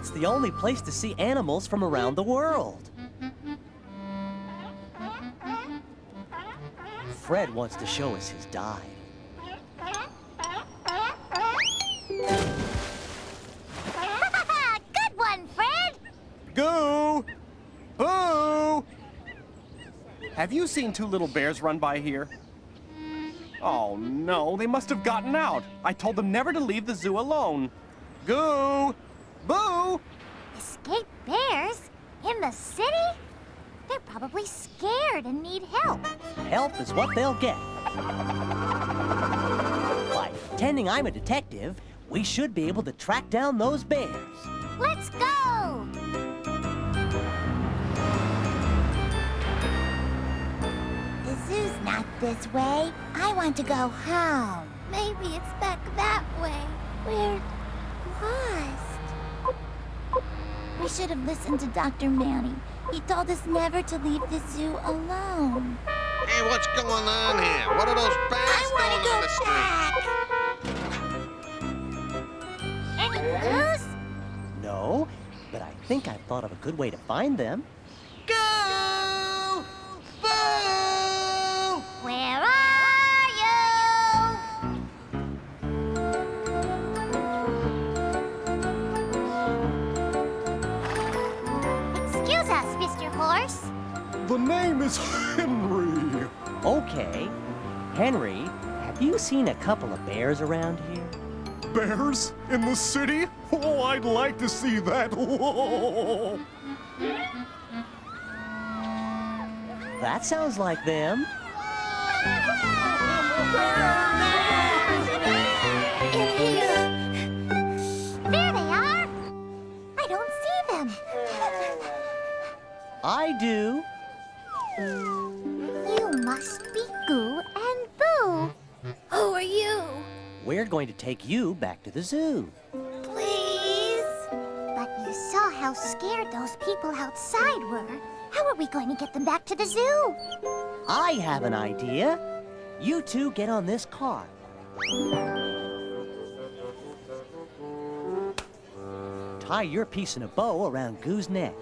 it's the only place to see animals from around the world. Fred wants to show us his dive. Good one, Fred! Goo! Boo! Have you seen two little bears run by here? Oh, no, they must have gotten out. I told them never to leave the zoo alone. Goo! Boo! Escape bears? In the city? They're probably scared and need help. Help is what they'll get. By pretending I'm a detective, we should be able to track down those bears. Let's go! The zoo's not this way. I want to go home. Maybe it's back that way. We're lost. We should have listened to Dr. Manny. He told us never to leave the zoo alone. Hey, what's going on here? What are those bears I want doing on the to street? go back. Any clues? No, but I think I've thought of a good way to find them. The name is Henry. Okay. Henry, have you seen a couple of bears around here? Bears in the city? Oh, I'd like to see that. That sounds like them. In going to take you back to the zoo. Please? But you saw how scared those people outside were. How are we going to get them back to the zoo? I have an idea. You two get on this car. Tie your piece in a bow around Goo's neck.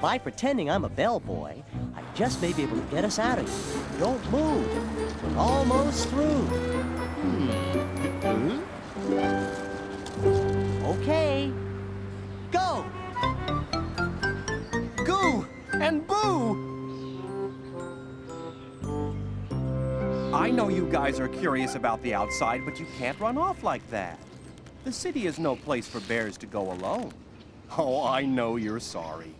By pretending I'm a bellboy, I just may be able to get us out of here. Don't move. We're almost through. Hmm. Okay. Go! Goo and Boo! I know you guys are curious about the outside, but you can't run off like that. The city is no place for bears to go alone. Oh, I know you're sorry.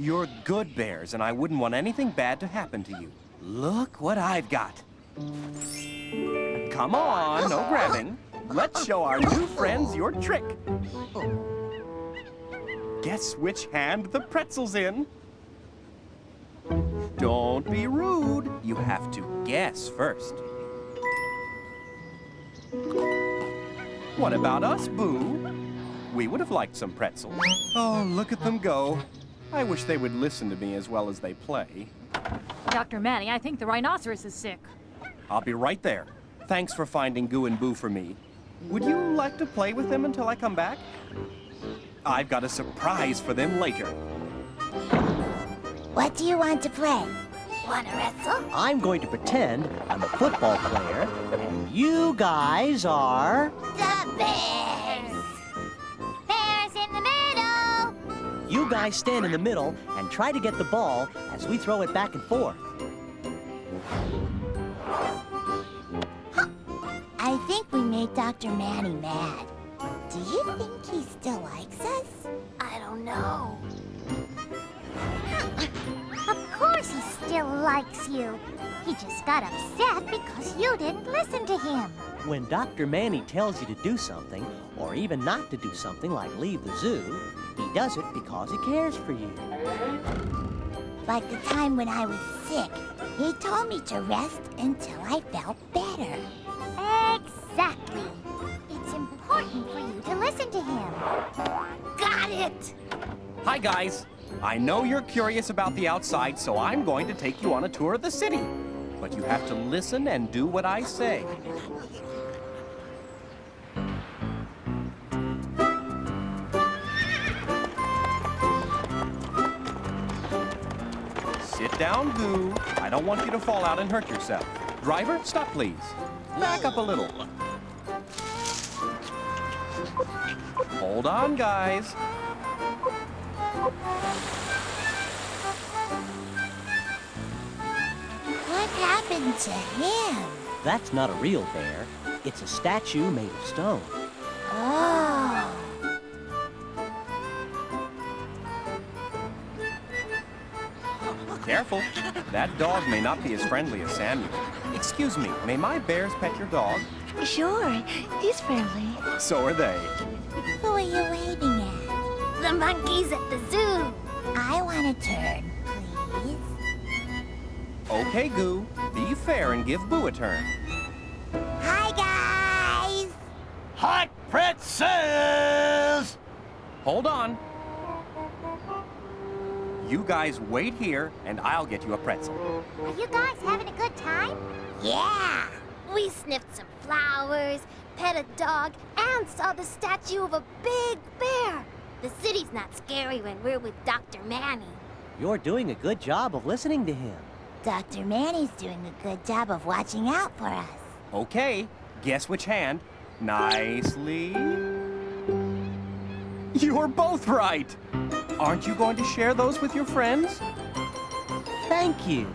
You're good bears, and I wouldn't want anything bad to happen to you. Look what I've got. Come on, no grabbing. Let's show our new friends your trick. Guess which hand the pretzel's in. Don't be rude. You have to guess first. What about us, Boo? We would have liked some pretzels. Oh, look at them go. I wish they would listen to me as well as they play. Dr. Manny, I think the rhinoceros is sick. I'll be right there. Thanks for finding Goo and Boo for me. Would you like to play with them until I come back? I've got a surprise for them later. What do you want to play? Want to wrestle? I'm going to pretend I'm a football player, and you guys are... The bears! You guys stand in the middle and try to get the ball as we throw it back and forth. I think we made Dr. Manny mad. Do you think he still likes us? I don't know. Of course he still likes you. He just got upset because you didn't listen to him. When Dr. Manny tells you to do something, or even not to do something like leave the zoo, he does it because he cares for you. Like the time when I was sick. He told me to rest until I felt better. Exactly. It's important for you to listen to him. Got it! Hi, guys. I know you're curious about the outside, so I'm going to take you on a tour of the city. but you have to listen and do what I say. Down, Goo. I don't want you to fall out and hurt yourself. Driver, stop please. Back up a little. Hold on, guys. What happened to him? That's not a real bear. It's a statue made of stone. Careful. That dog may not be as friendly as Samuel. Excuse me, may my bears pet your dog? Sure, he's friendly. So are they. Who are you waving at? The monkeys at the zoo. I want a turn, please. Okay, Goo. Be fair and give Boo a turn. Hi, guys! Hot pretzels! Hold on. You guys wait here, and I'll get you a pretzel. Are you guys having a good time? Yeah! We sniffed some flowers, pet a dog, and saw the statue of a big bear. The city's not scary when we're with Dr. Manny. You're doing a good job of listening to him. Dr. Manny's doing a good job of watching out for us. Okay, guess which hand? Nicely. You're both right. Aren't you going to share those with your friends? Thank you.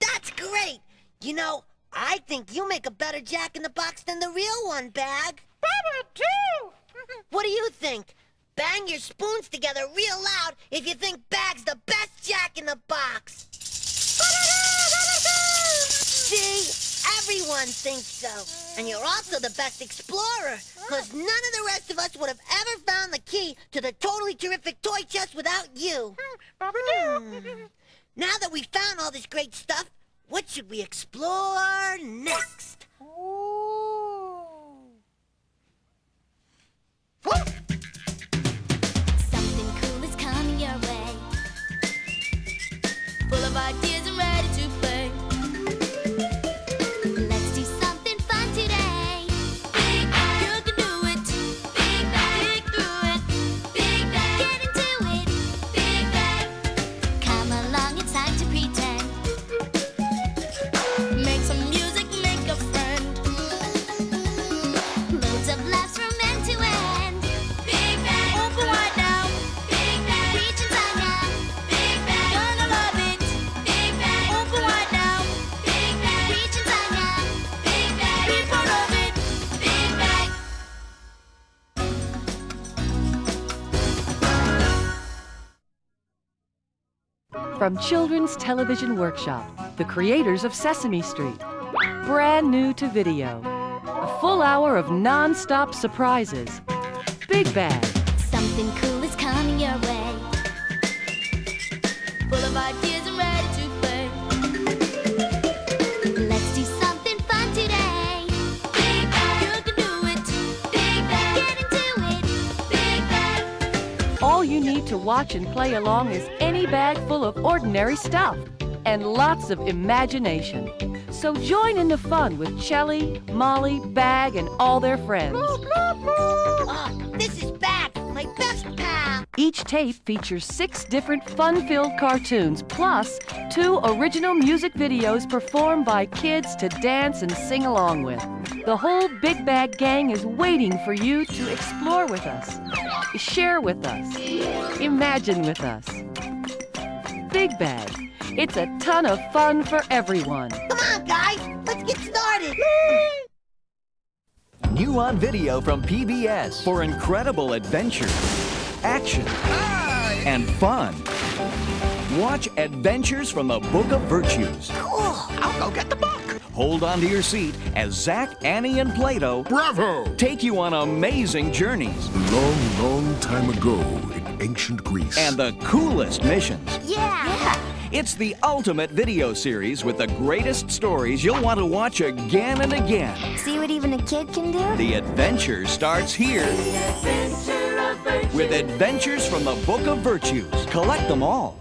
That's great! You know, I think you make a better jack-in-the-box than the real one, Bag. Better, too! what do you think? Bang your spoons together real loud if you think Bag's the best jack-in-the-box. See, everyone thinks so. And you're also the best explorer, because none of the rest of us would have ever found the key to the totally terrific toy chest without you. Hmm. Now that we've found all this great stuff, what should we explore next? From Children's Television Workshop, the creators of Sesame Street. Brand new to video. A full hour of non stop surprises. Big Bag. Something cool is coming your way. Need to watch and play along is any bag full of ordinary stuff and lots of imagination. So join in the fun with Chelly, Molly, Bag, and all their friends. Oh, this is Bag, my best pal. Each tape features six different fun filled cartoons, plus two original music videos performed by kids to dance and sing along with. The whole Big Bag Gang is waiting for you to explore with us, share with us, imagine with us. Big Bag. It's a ton of fun for everyone. Come on, guys, let's get started. New on video from PBS for incredible adventure, action, and fun. Watch Adventures from the Book of Virtues. Cool. I'll go get the book. Hold on to your seat as Zach, Annie, and Plato Bravo! take you on amazing journeys Long, long time ago in ancient Greece. and the coolest missions. Yeah. It's the ultimate video series with the greatest stories you'll want to watch again and again. See what even a kid can do? The adventure starts here with Adventures from the Book of Virtues. Collect them all.